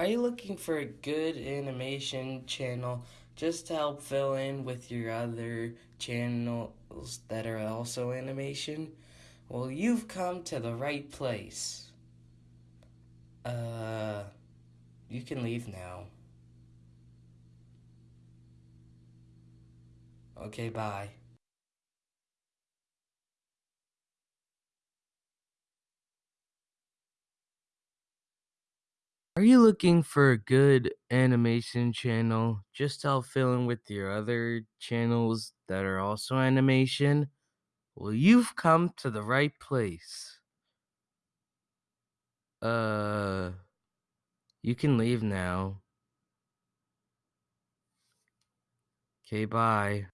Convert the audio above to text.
Are you looking for a good animation channel just to help fill in with your other channels that are also animation? Well, you've come to the right place. Uh, you can leave now. Okay, bye. Are you looking for a good animation channel just help fill in with your other channels that are also animation? Well, you've come to the right place. Uh, you can leave now. Okay, bye.